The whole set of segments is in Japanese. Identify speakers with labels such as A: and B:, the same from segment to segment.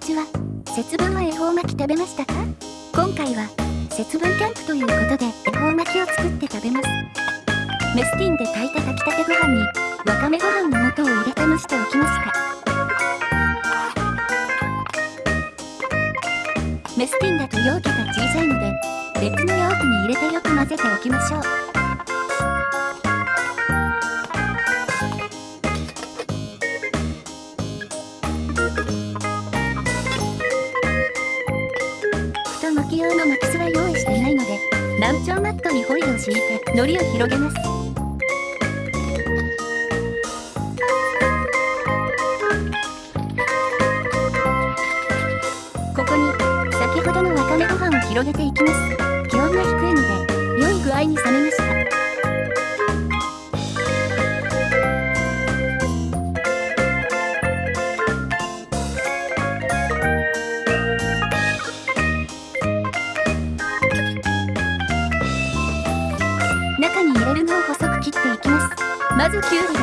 A: こんにちは。節分は恵方巻き食べましたか？今回は、節分キャンプということで、恵方巻きを作って食べます。メスティンで炊いた炊きたてご飯に、わかめご飯の素を入れて蒸しておきました。メスティンだと容器が小さいので、別の容器に入れてよく混ぜておきましょう。山頂マットにホイルを敷いて海苔を広げます。ここに先ほどのわかめご飯を広げていきます。気温が低いので良い具合に冷めます入れるのを細く切っていきますまずきゅうりです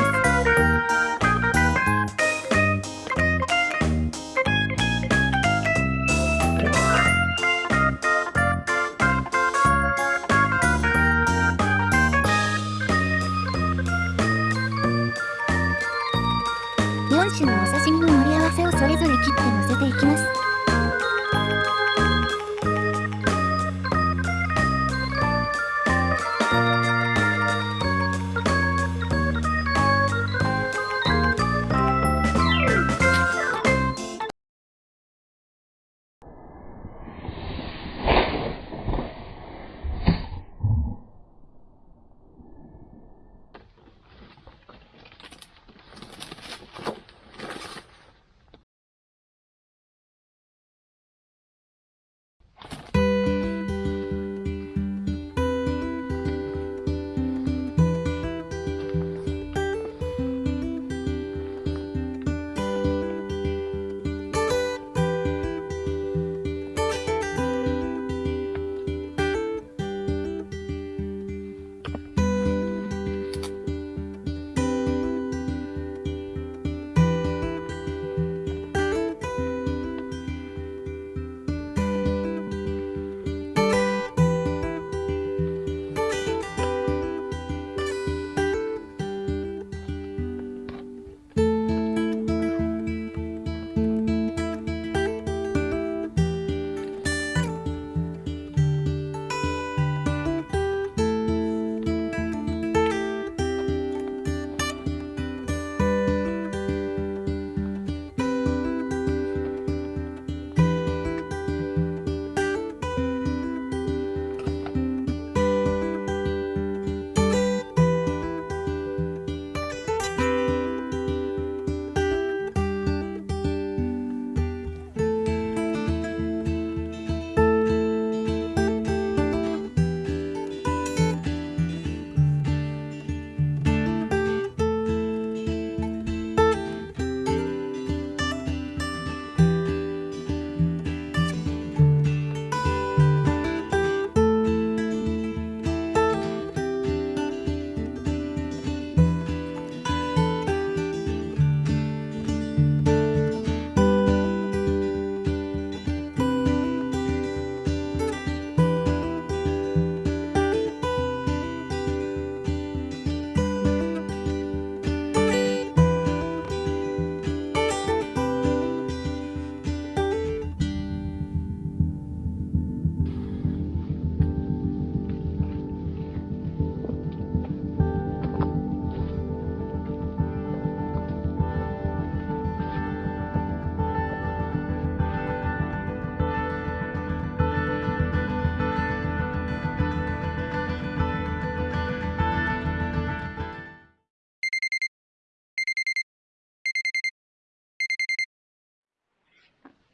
A: 4種のお刺身の盛り合わせをそれぞれ切って乗せていきます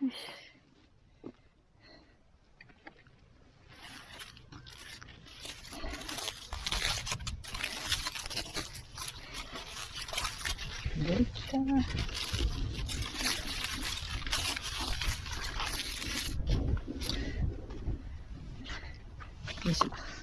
B: できた。よいしょ。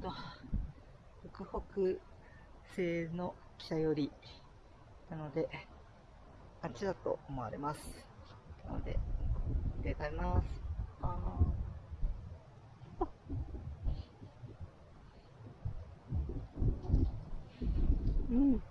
B: と、北北西の北寄りなので、あっちだと思われます。なので、で買います。ああうん。